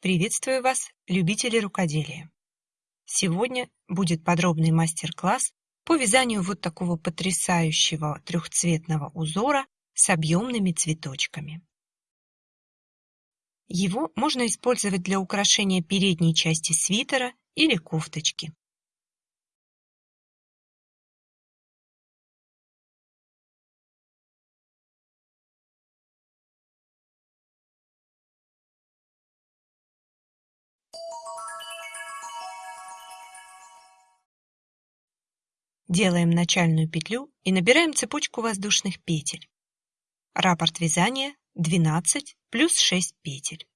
Приветствую вас, любители рукоделия! Сегодня будет подробный мастер-класс по вязанию вот такого потрясающего трехцветного узора с объемными цветочками. Его можно использовать для украшения передней части свитера или кофточки. Делаем начальную петлю и набираем цепочку воздушных петель. Раппорт вязания 12 плюс 6 петель.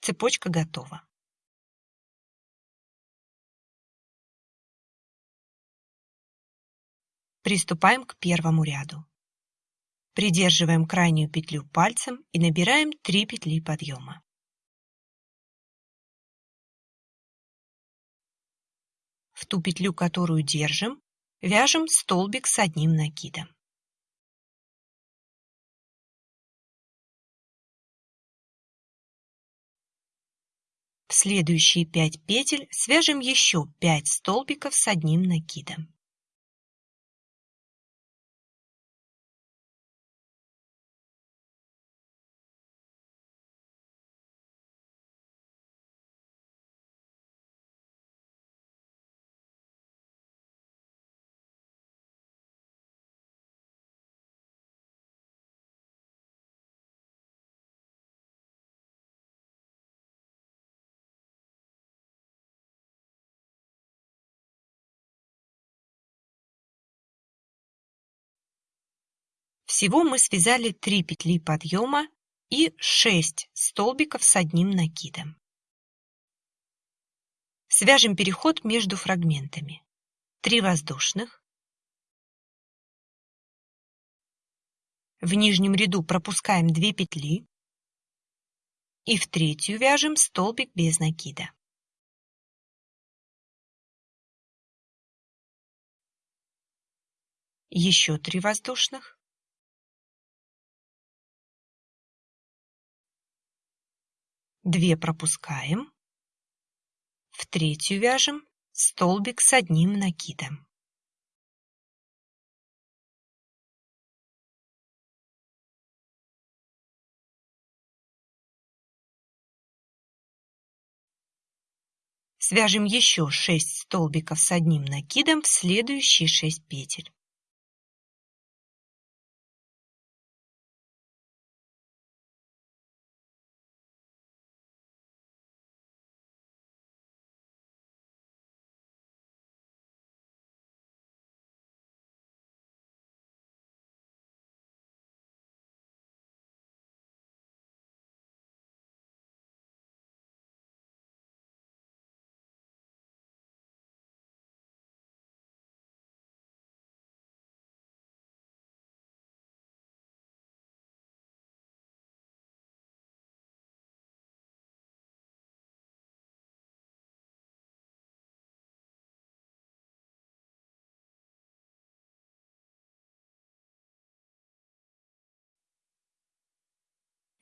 Цепочка готова. Приступаем к первому ряду. Придерживаем крайнюю петлю пальцем и набираем 3 петли подъема. В ту петлю, которую держим, вяжем столбик с одним накидом. В следующие 5 петель свяжем еще 5 столбиков с одним накидом. Всего мы связали 3 петли подъема и 6 столбиков с одним накидом. Свяжем переход между фрагментами. 3 воздушных. В нижнем ряду пропускаем 2 петли. И в третью вяжем столбик без накида. Еще 3 воздушных. 2 пропускаем, в третью вяжем столбик с одним накидом. Свяжем еще 6 столбиков с одним накидом в следующие 6 петель.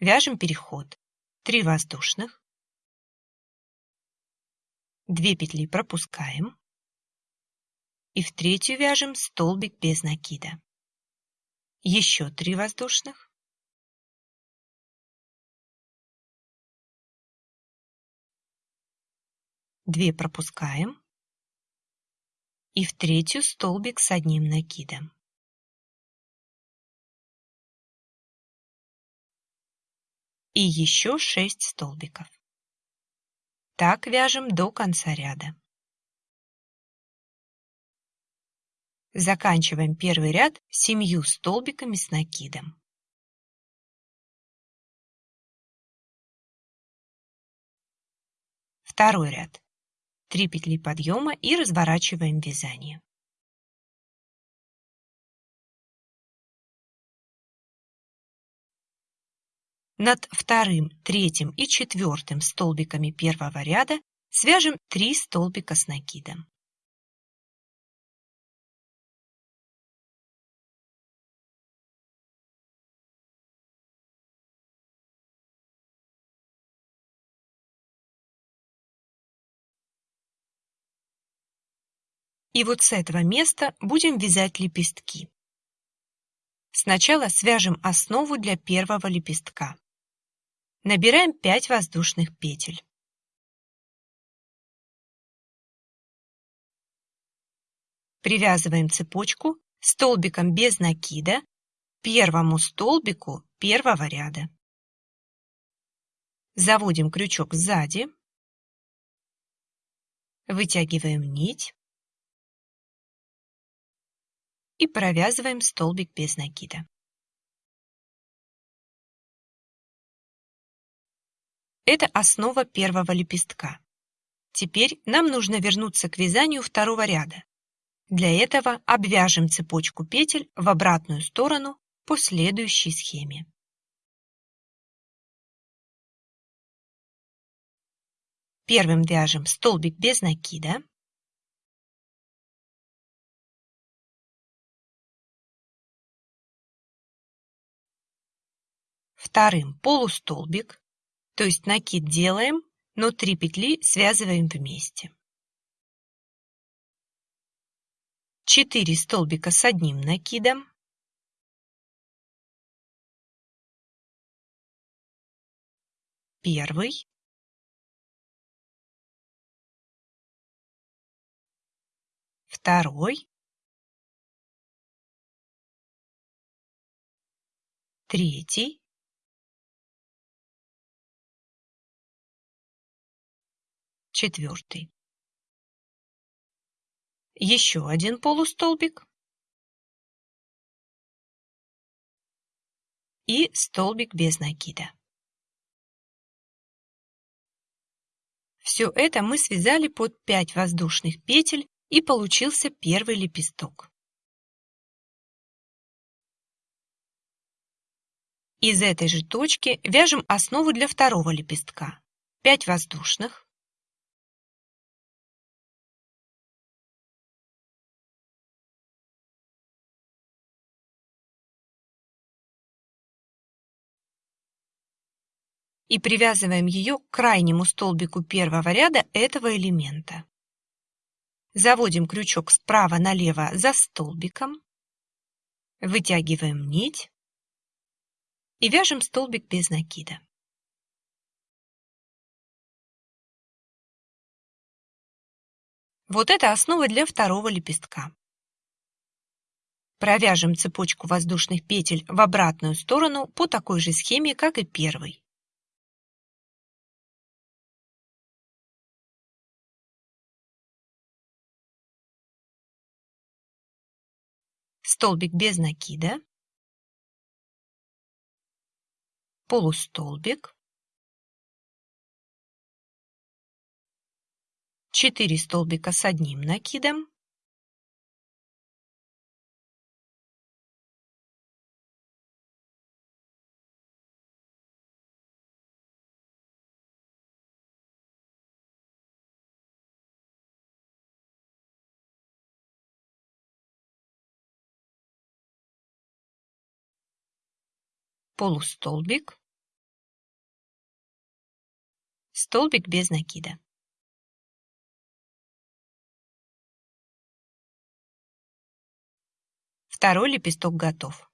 Вяжем переход. 3 воздушных. 2 петли пропускаем. И в третью вяжем столбик без накида. Еще 3 воздушных. Две пропускаем. И в третью столбик с одним накидом. И еще 6 столбиков. Так вяжем до конца ряда. Заканчиваем первый ряд семью столбиками с накидом. Второй ряд. 3 петли подъема и разворачиваем вязание. Над вторым, третьим и четвертым столбиками первого ряда свяжем 3 столбика с накидом. И вот с этого места будем вязать лепестки. Сначала свяжем основу для первого лепестка. Набираем 5 воздушных петель. Привязываем цепочку столбиком без накида первому столбику первого ряда. Заводим крючок сзади, вытягиваем нить и провязываем столбик без накида. Это основа первого лепестка. Теперь нам нужно вернуться к вязанию второго ряда. Для этого обвяжем цепочку петель в обратную сторону по следующей схеме. Первым вяжем столбик без накида. Вторым полустолбик, то есть накид делаем, но 3 петли связываем вместе. 4 столбика с одним накидом. Первый. Второй. Третий. Четвертый. Еще один полустолбик и столбик без накида. Все это мы связали под 5 воздушных петель и получился первый лепесток. Из этой же точки вяжем основу для второго лепестка. 5 воздушных, и привязываем ее к крайнему столбику первого ряда этого элемента. Заводим крючок справа налево за столбиком, вытягиваем нить и вяжем столбик без накида. Вот это основа для второго лепестка. Провяжем цепочку воздушных петель в обратную сторону по такой же схеме, как и первый. Столбик без накида, полустолбик, 4 столбика с одним накидом, полустолбик, столбик без накида. Второй лепесток готов.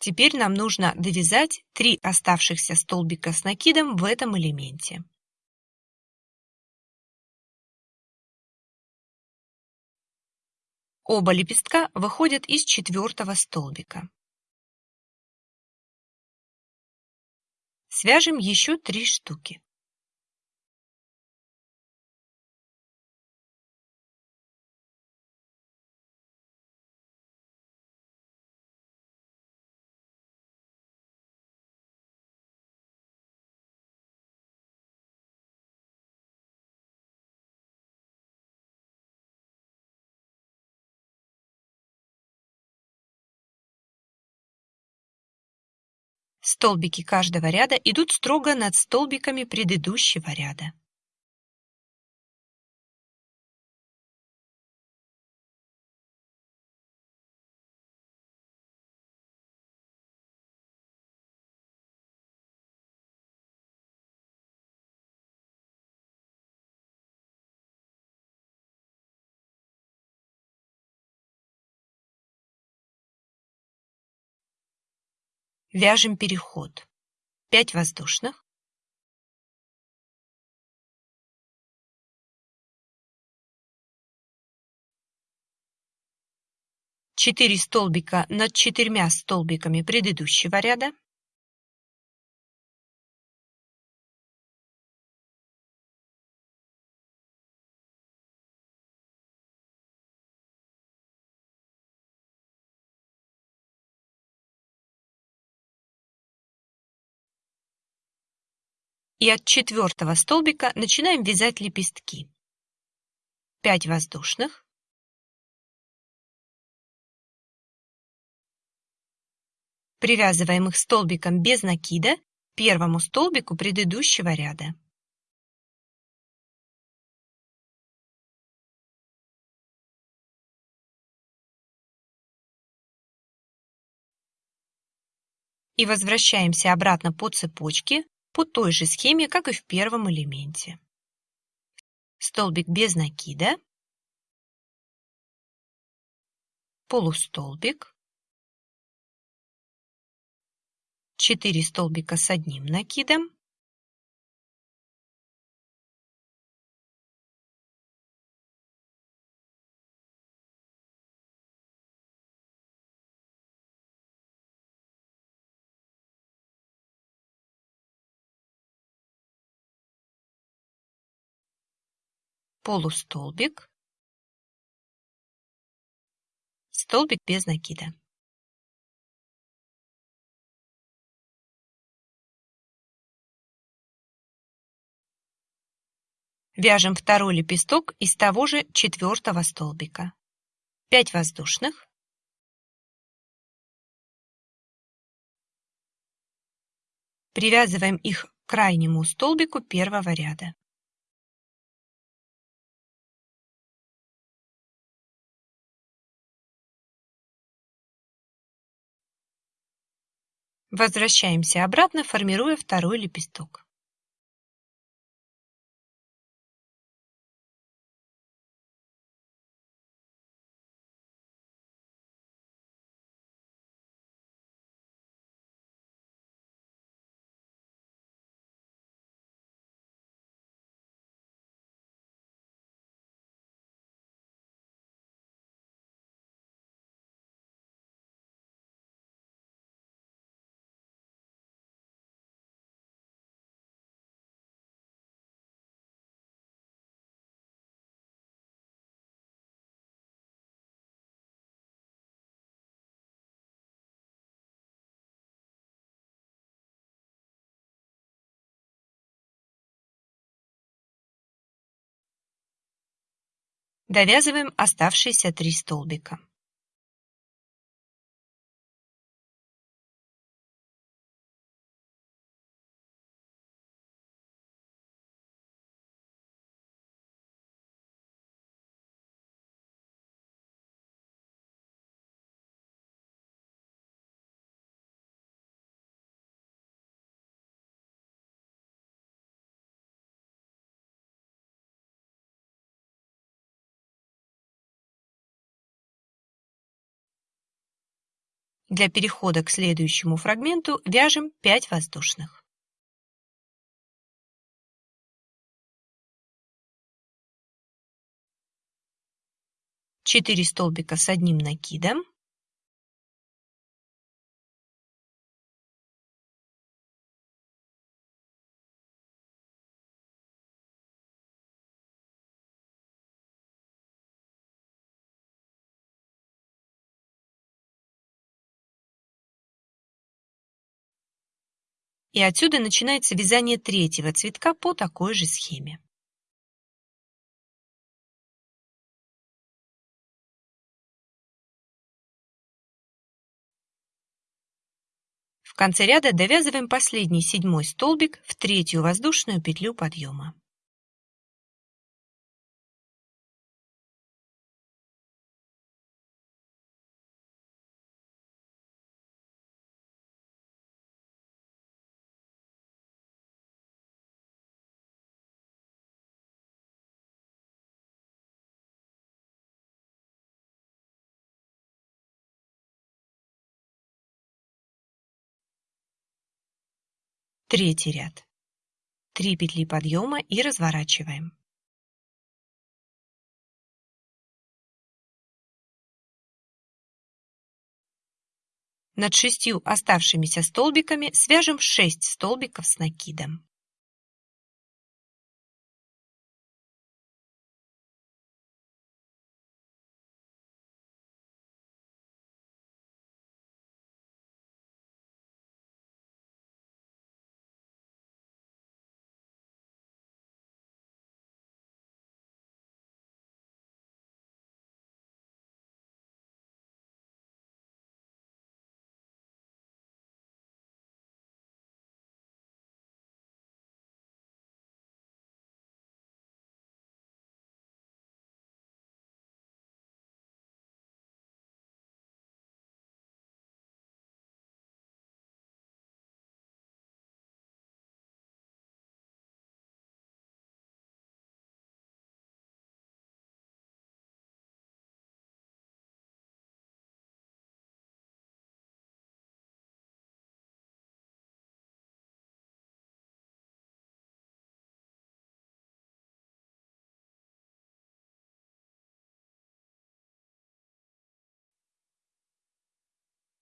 Теперь нам нужно довязать три оставшихся столбика с накидом в этом элементе. Оба лепестка выходят из четвертого столбика. Свяжем еще три штуки. Столбики каждого ряда идут строго над столбиками предыдущего ряда. Вяжем переход. 5 воздушных. Четыре столбика над четырьмя столбиками предыдущего ряда. И от четвертого столбика начинаем вязать лепестки. 5 воздушных. Привязываем их столбиком без накида первому столбику предыдущего ряда. И возвращаемся обратно по цепочке по той же схеме, как и в первом элементе. Столбик без накида, полустолбик, 4 столбика с одним накидом, полустолбик, столбик без накида. Вяжем второй лепесток из того же четвертого столбика. 5 воздушных. Привязываем их к крайнему столбику первого ряда. Возвращаемся обратно, формируя второй лепесток. Довязываем оставшиеся три столбика. Для перехода к следующему фрагменту вяжем 5 воздушных. Четыре столбика с одним накидом. И отсюда начинается вязание третьего цветка по такой же схеме. В конце ряда довязываем последний седьмой столбик в третью воздушную петлю подъема. Третий ряд. 3 петли подъема и разворачиваем. Над шестью оставшимися столбиками свяжем 6 столбиков с накидом.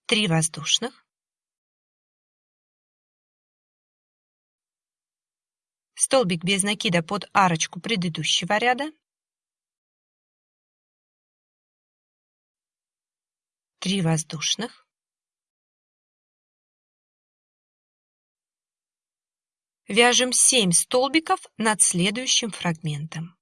Три воздушных. Столбик без накида под арочку предыдущего ряда. Три воздушных. Вяжем 7 столбиков над следующим фрагментом.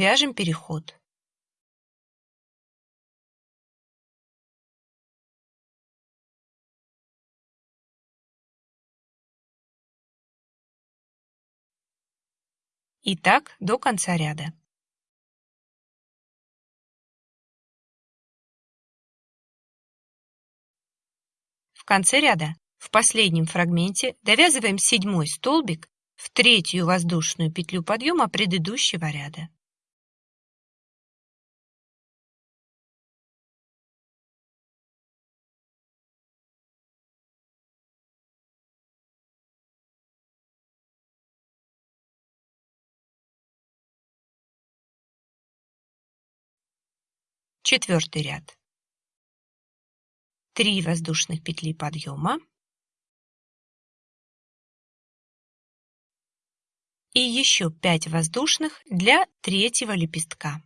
Вяжем переход. И так до конца ряда. В конце ряда, в последнем фрагменте, довязываем седьмой столбик в третью воздушную петлю подъема предыдущего ряда. Четвертый ряд. 3 воздушных петли подъема и еще 5 воздушных для третьего лепестка.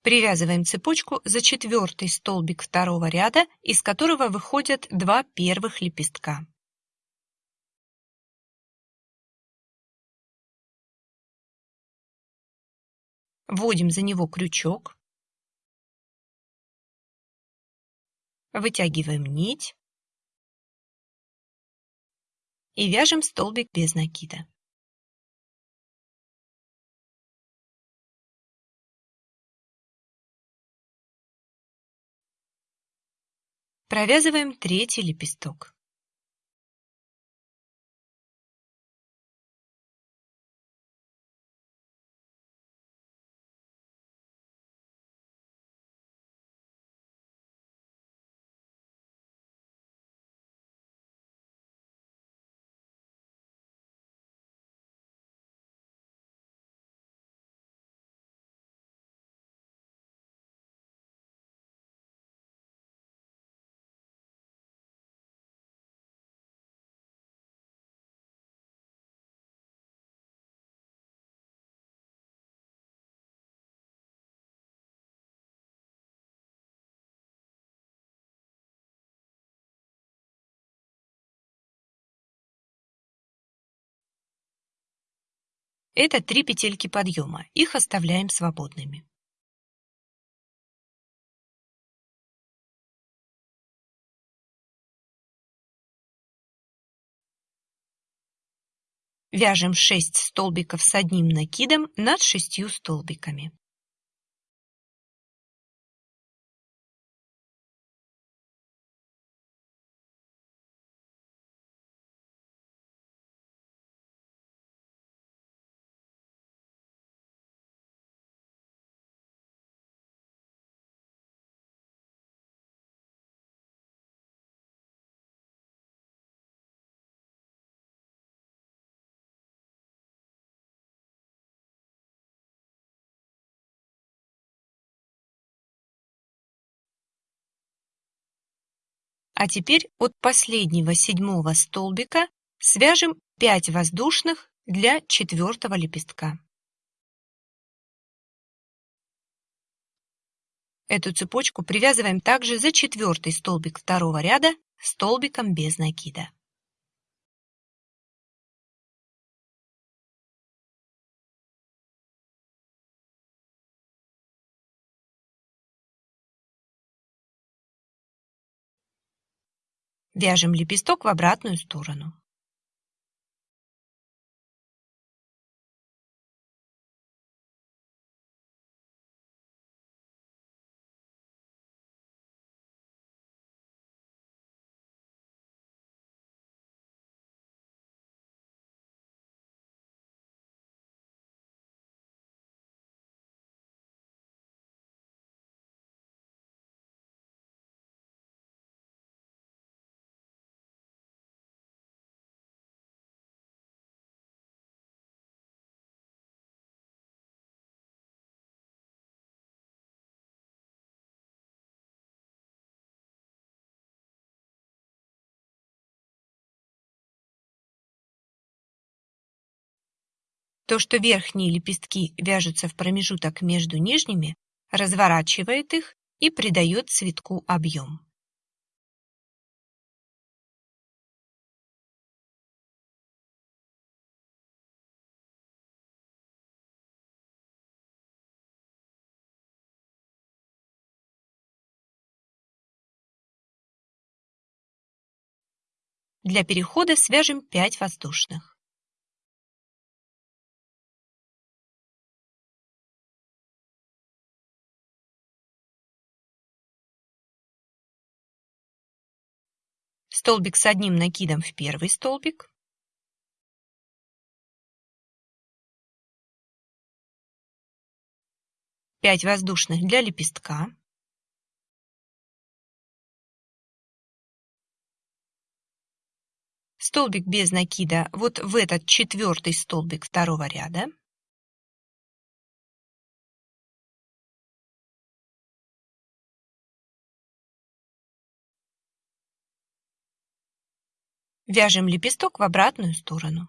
Привязываем цепочку за четвертый столбик второго ряда, из которого выходят два первых лепестка. Вводим за него крючок. Вытягиваем нить. И вяжем столбик без накида. Провязываем третий лепесток. Это три петельки подъема, их оставляем свободными. Вяжем 6 столбиков с одним накидом над шестью столбиками. А теперь от последнего седьмого столбика свяжем 5 воздушных для четвертого лепестка. Эту цепочку привязываем также за четвертый столбик второго ряда столбиком без накида. Вяжем лепесток в обратную сторону. То, что верхние лепестки вяжутся в промежуток между нижними, разворачивает их и придает цветку объем. Для перехода свяжем 5 воздушных. Столбик с одним накидом в первый столбик, пять воздушных для лепестка, столбик без накида вот в этот четвертый столбик второго ряда, Вяжем лепесток в обратную сторону.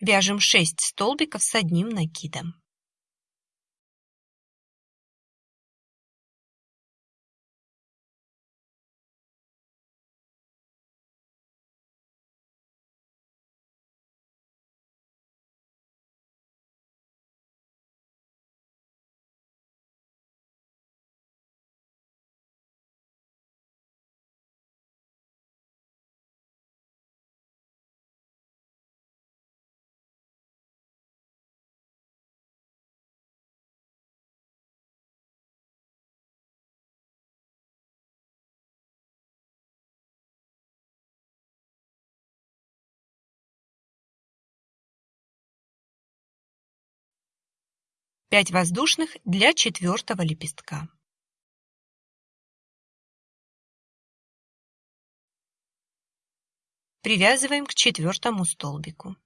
Вяжем 6 столбиков с одним накидом. 5 воздушных для четвертого лепестка. Привязываем к четвертому столбику.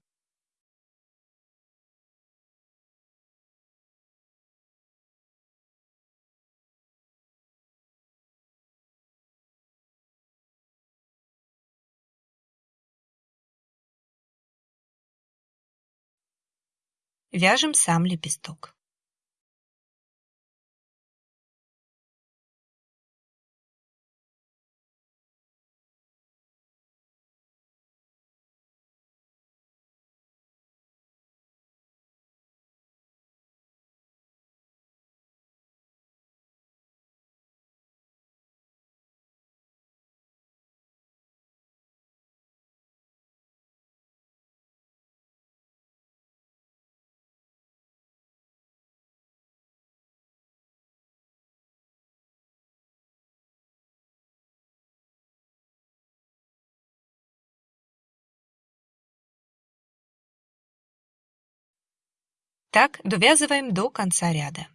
Вяжем сам лепесток. Так довязываем до конца ряда.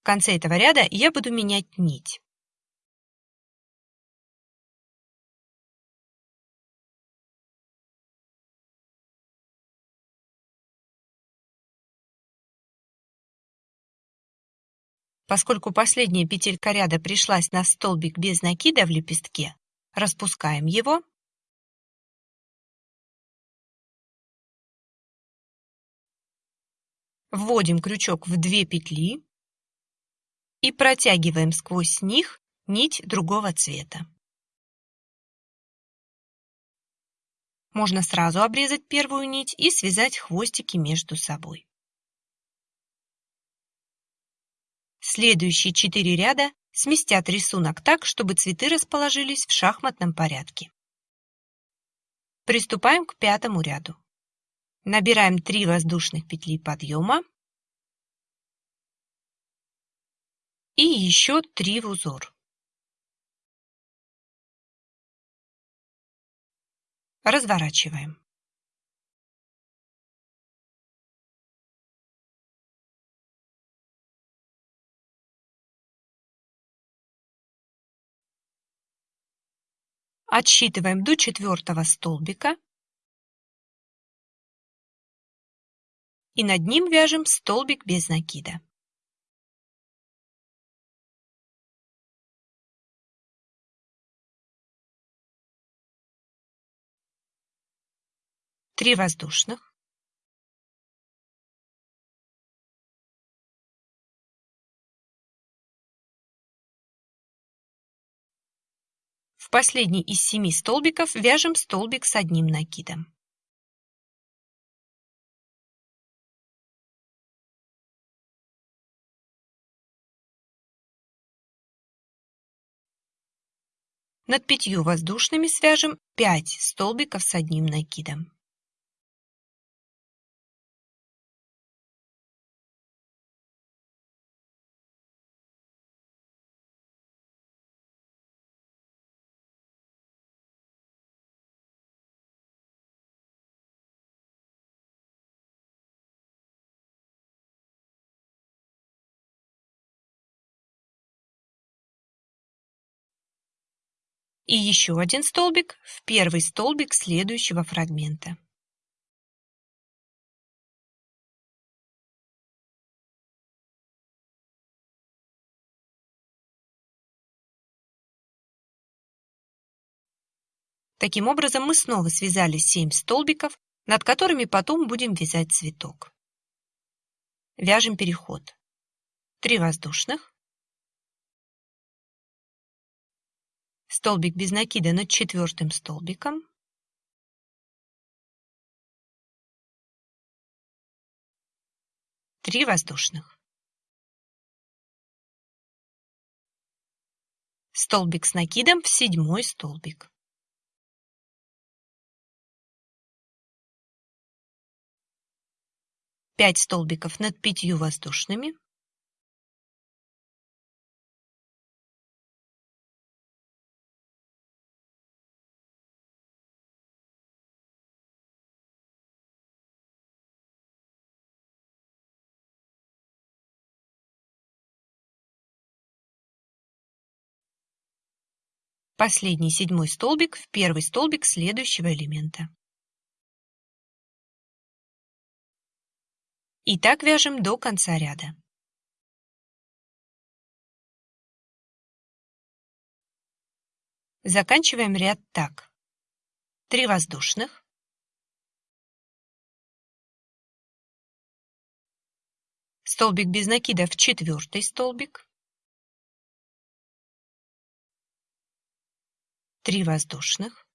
В конце этого ряда я буду менять нить. Поскольку последняя петелька ряда пришлась на столбик без накида в лепестке, распускаем его. Вводим крючок в две петли и протягиваем сквозь них нить другого цвета. Можно сразу обрезать первую нить и связать хвостики между собой. Следующие четыре ряда сместят рисунок так, чтобы цветы расположились в шахматном порядке. Приступаем к пятому ряду. Набираем 3 воздушных петли подъема и еще 3 в узор. Разворачиваем. Отсчитываем до четвертого столбика и над ним вяжем столбик без накида. Три воздушных. В последний из семи столбиков вяжем столбик с одним накидом. Над пятью воздушными свяжем 5 столбиков с одним накидом. И еще один столбик в первый столбик следующего фрагмента. Таким образом, мы снова связали 7 столбиков, над которыми потом будем вязать цветок. Вяжем переход. 3 воздушных, столбик без накида над четвертым столбиком, три воздушных, столбик с накидом в седьмой столбик. 5 столбиков над пятью воздушными. Последний седьмой столбик в первый столбик следующего элемента. И так вяжем до конца ряда. Заканчиваем ряд так. 3 воздушных. Столбик без накида в четвертый столбик. 3 воздушных.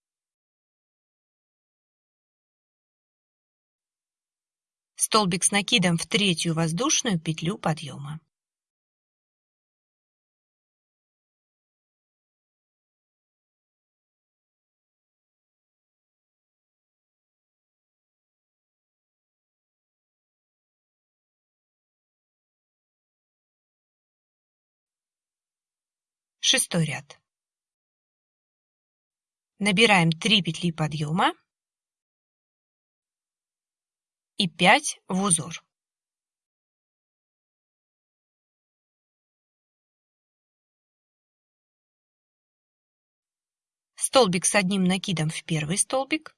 Столбик с накидом в третью воздушную петлю подъема. Шестой ряд. Набираем 3 петли подъема и 5 в узор. Столбик с одним накидом в первый столбик.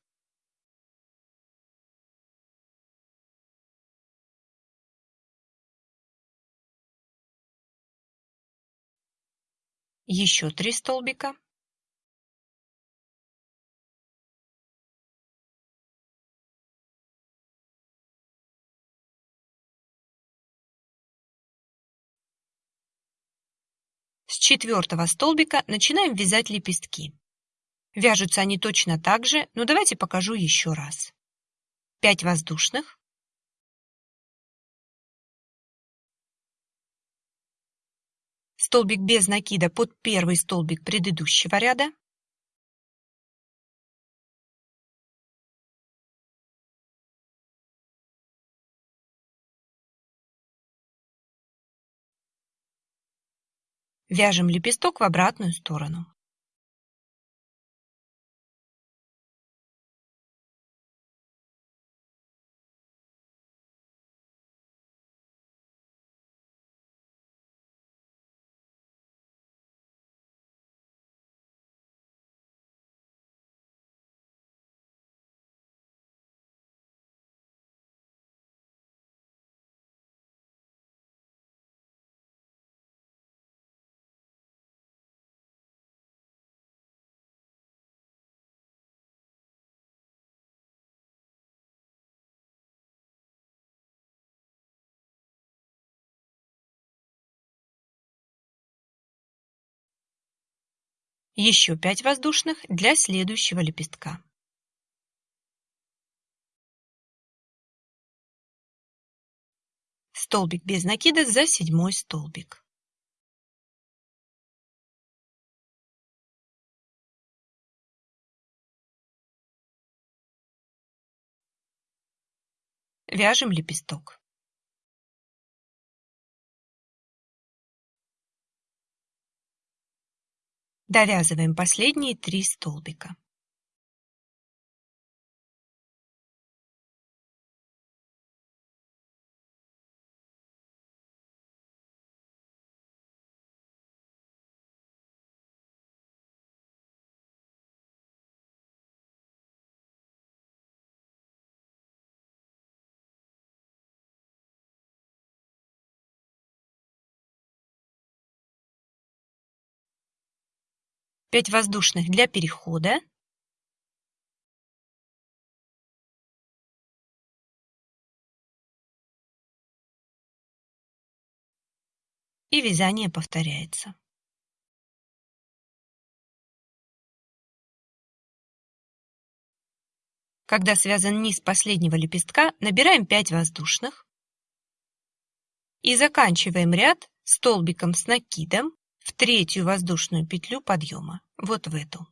Еще три столбика. Четвертого столбика начинаем вязать лепестки. Вяжутся они точно так же, но давайте покажу еще раз. 5 воздушных. Столбик без накида под первый столбик предыдущего ряда. Вяжем лепесток в обратную сторону. Еще 5 воздушных для следующего лепестка. Столбик без накида за седьмой столбик. Вяжем лепесток. Довязываем последние три столбика. Пять воздушных для перехода. И вязание повторяется. Когда связан низ последнего лепестка, набираем 5 воздушных и заканчиваем ряд столбиком с накидом в третью воздушную петлю подъема, вот в эту.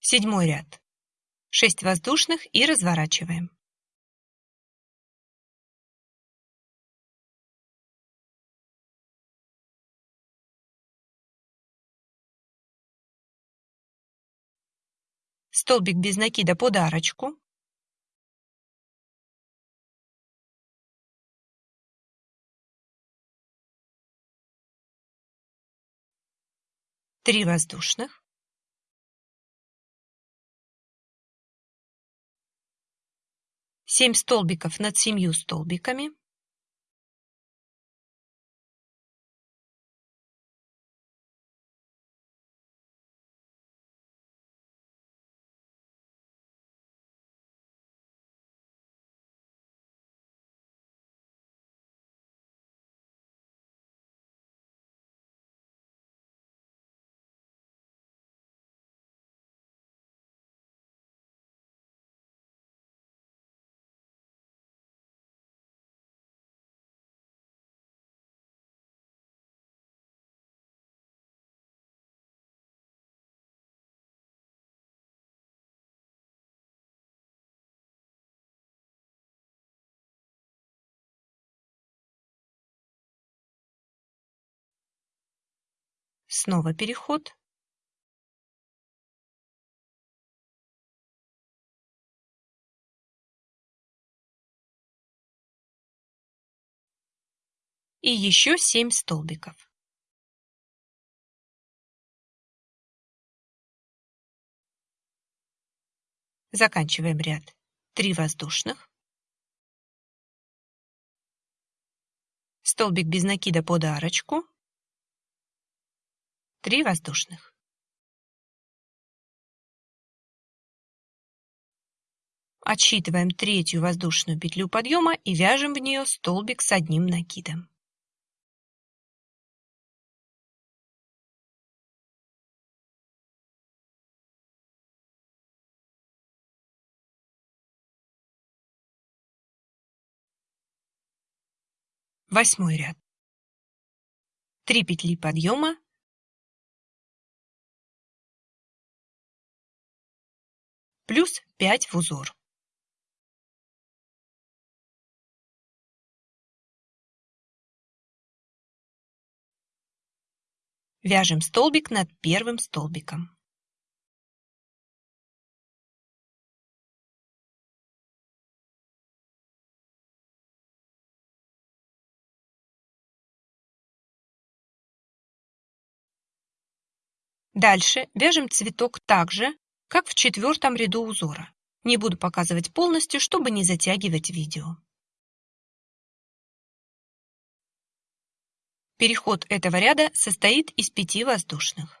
Седьмой ряд. Шесть воздушных и разворачиваем. Столбик без накида под арочку. Три воздушных. Семь столбиков над семью столбиками. Снова переход. И еще 7 столбиков. Заканчиваем ряд. 3 воздушных. Столбик без накида под арочку. 3 воздушных. Отсчитываем третью воздушную петлю подъема и вяжем в нее столбик с одним накидом. Восьмой ряд. 3 петли подъема плюс 5 в узор. Вяжем столбик над первым столбиком. Дальше вяжем цветок так же, как в четвертом ряду узора. Не буду показывать полностью, чтобы не затягивать видео. Переход этого ряда состоит из пяти воздушных.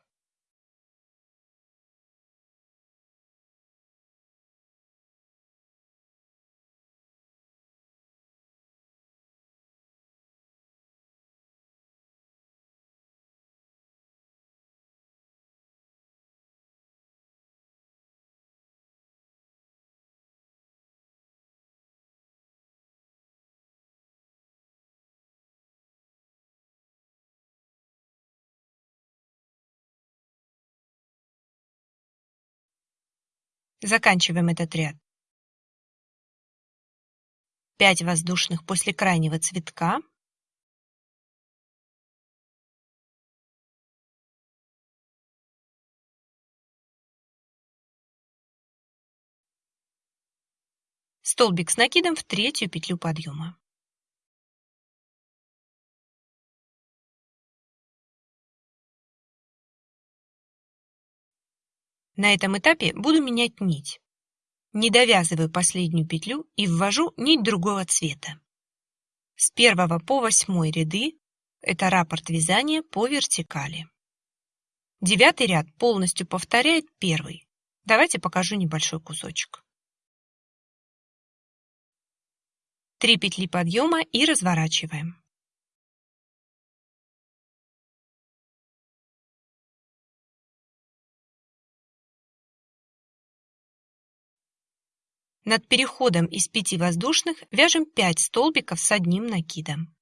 Заканчиваем этот ряд. 5 воздушных после крайнего цветка. Столбик с накидом в третью петлю подъема. На этом этапе буду менять нить. Не довязываю последнюю петлю и ввожу нить другого цвета. С 1 по 8 ряды это раппорт вязания по вертикали. Девятый ряд полностью повторяет первый. Давайте покажу небольшой кусочек. Три петли подъема и разворачиваем. Над переходом из пяти воздушных вяжем 5 столбиков с одним накидом.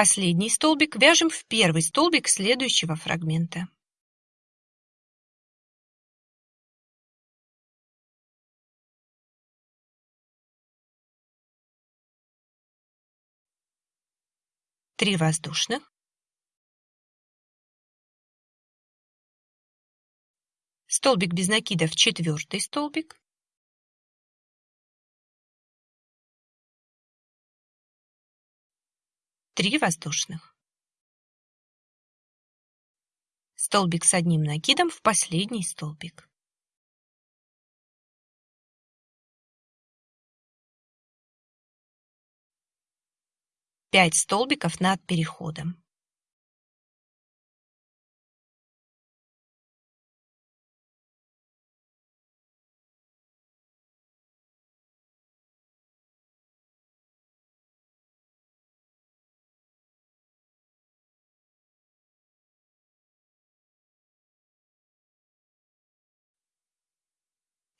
Последний столбик вяжем в первый столбик следующего фрагмента. Три воздушных. Столбик без накида в четвертый столбик. Три воздушных. Столбик с одним накидом в последний столбик. Пять столбиков над переходом.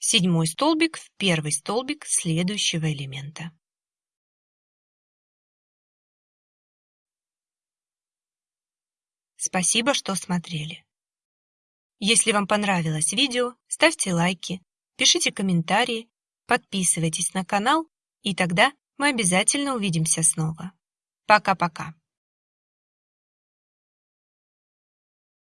Седьмой столбик в первый столбик следующего элемента. Спасибо, что смотрели. Если вам понравилось видео, ставьте лайки, пишите комментарии, подписывайтесь на канал, и тогда мы обязательно увидимся снова. Пока-пока.